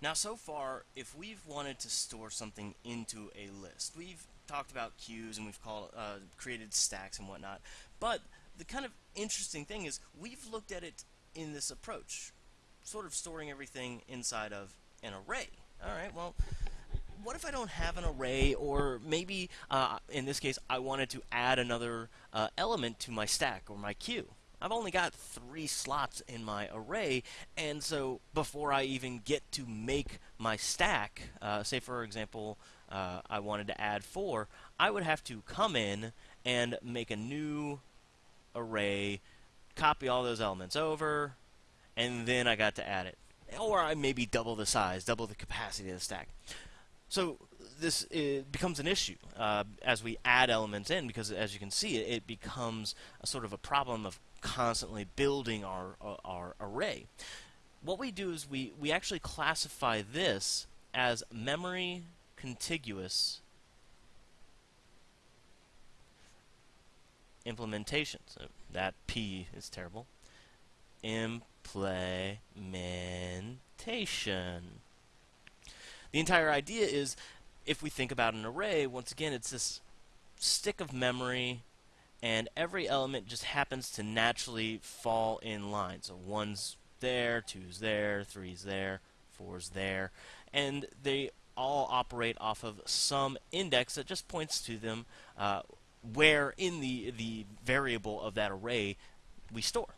Now so far, if we've wanted to store something into a list, we've talked about queues and we've called, uh, created stacks and whatnot, but the kind of interesting thing is we've looked at it in this approach, sort of storing everything inside of an array. Alright, well, what if I don't have an array, or maybe, uh, in this case, I wanted to add another uh, element to my stack or my queue? I've only got three slots in my array, and so before I even get to make my stack, uh, say for example, uh, I wanted to add four, I would have to come in and make a new array, copy all those elements over, and then I got to add it. Or I maybe double the size, double the capacity of the stack. So this becomes an issue uh, as we add elements in because as you can see it, it becomes a sort of a problem of constantly building our, uh, our array. What we do is we, we actually classify this as memory contiguous implementation. So that P is terrible. Implementation. The entire idea is if we think about an array, once again, it's this stick of memory and every element just happens to naturally fall in line. So one's there, two's there, three's there, four's there, and they all operate off of some index that just points to them uh, where in the the variable of that array we store.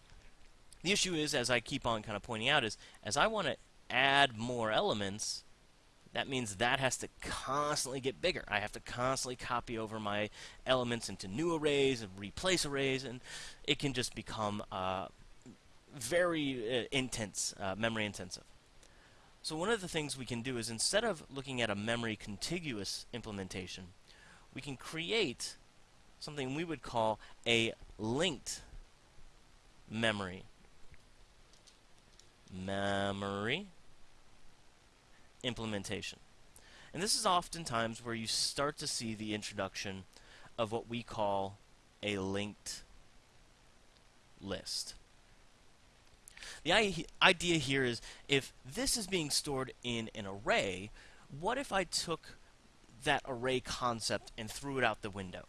The issue is, as I keep on kind of pointing out, is as I want to add more elements, that means that has to constantly get bigger. I have to constantly copy over my elements into new arrays and replace arrays, and it can just become uh, very uh, intense, uh, memory intensive. So one of the things we can do is instead of looking at a memory contiguous implementation, we can create something we would call a linked memory. Memory implementation. And this is oftentimes where you start to see the introduction of what we call a linked list. The idea here is if this is being stored in an array, what if I took that array concept and threw it out the window?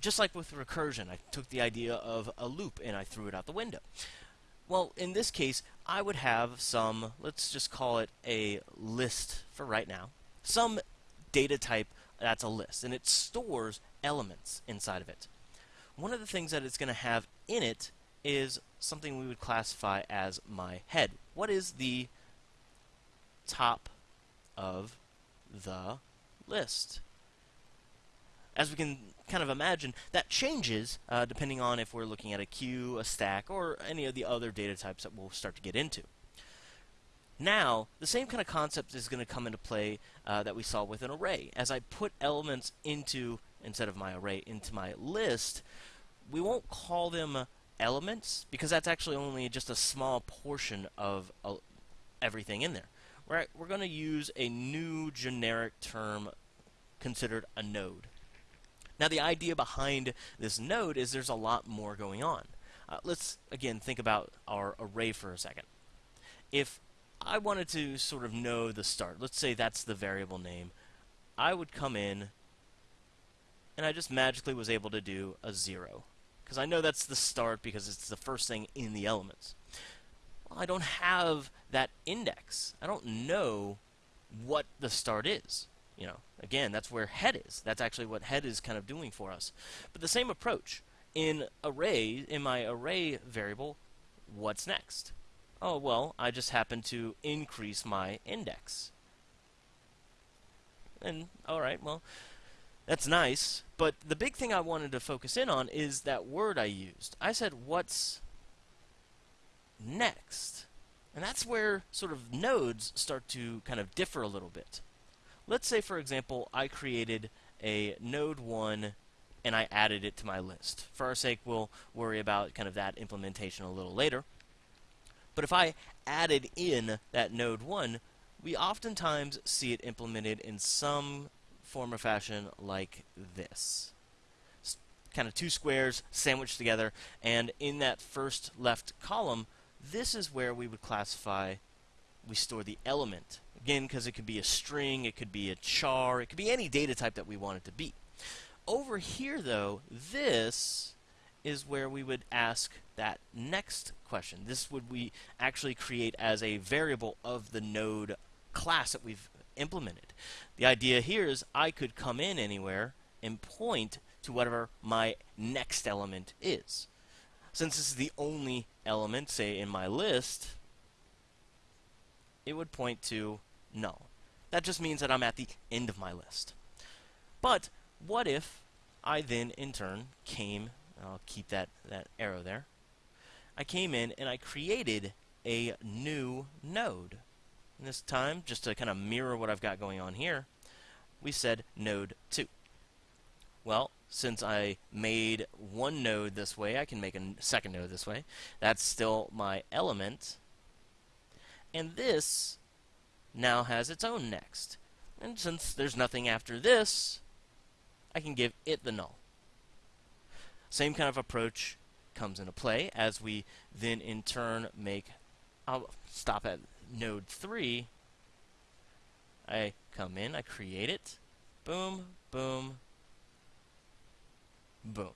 Just like with recursion, I took the idea of a loop and I threw it out the window. Well, in this case, I would have some, let's just call it a list for right now, some data type that's a list, and it stores elements inside of it. One of the things that it's going to have in it is something we would classify as my head. What is the top of the list? As we can kind of imagine, that changes uh, depending on if we're looking at a queue, a stack, or any of the other data types that we'll start to get into. Now, the same kind of concept is going to come into play uh, that we saw with an array. As I put elements into, instead of my array, into my list, we won't call them elements because that's actually only just a small portion of uh, everything in there. We're, we're going to use a new generic term considered a node. Now the idea behind this node is there's a lot more going on. Uh, let's again think about our array for a second. If I wanted to sort of know the start, let's say that's the variable name, I would come in and I just magically was able to do a zero. Because I know that's the start because it's the first thing in the elements. Well, I don't have that index. I don't know what the start is you know, again, that's where head is. That's actually what head is kind of doing for us. But the same approach in array, in my array variable, what's next? Oh, well, I just happen to increase my index. And, alright, well, that's nice. But the big thing I wanted to focus in on is that word I used. I said, what's next? And that's where sort of nodes start to kind of differ a little bit. Let's say, for example, I created a node 1 and I added it to my list. For our sake, we'll worry about kind of that implementation a little later. But if I added in that node 1, we oftentimes see it implemented in some form or fashion like this. kind of two squares sandwiched together, and in that first left column, this is where we would classify, we store the element Again, because it could be a string, it could be a char, it could be any data type that we want it to be. Over here, though, this is where we would ask that next question. This would we actually create as a variable of the node class that we've implemented. The idea here is I could come in anywhere and point to whatever my next element is. Since this is the only element, say, in my list, it would point to null. That just means that I'm at the end of my list. But what if I then, in turn, came, I'll keep that, that arrow there, I came in and I created a new node. And this time, just to kind of mirror what I've got going on here, we said node 2. Well, since I made one node this way, I can make a second node this way. That's still my element. And this now has its own next. And since there's nothing after this, I can give it the null. Same kind of approach comes into play as we then in turn make, I'll stop at node 3. I come in, I create it, boom, boom, boom.